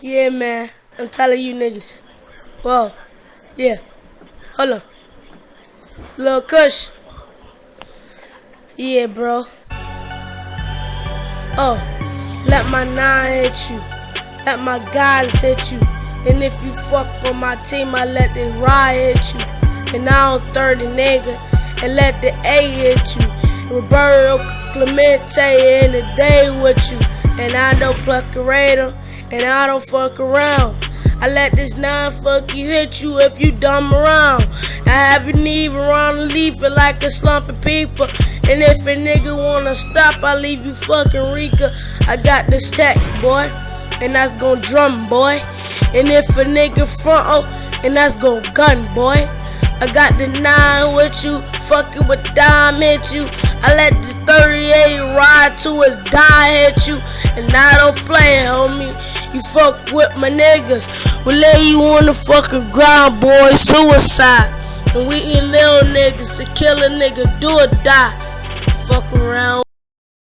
Yeah, man. I'm telling you niggas. Whoa. Yeah. Hold on. Lil Kush. Yeah, bro. Oh. Let my nine hit you. Let my guys hit you. And if you fuck with my team, I let this ride hit you. And I don't 30 nigga. And let the A hit you. Roberto Clemente in the day with you. And I don't pluck a radar. And I don't fuck around. I let this nine fuck you hit you if you dumb around. I haven't even run leave it like a slumping people. And if a nigga wanna stop, I leave you fucking Rika. I got this tech, boy. And that's gon' drum, boy. And if a nigga front, oh, and that's gon' gun, boy. I got the nine with you, fucking with dime hit you. I let the 38 ride to his die hit you, and I don't play, homie. You fuck with my niggas, we lay you on the fucking ground, boy. Suicide, and we eat little niggas to kill a nigga, do or die. Fuck around.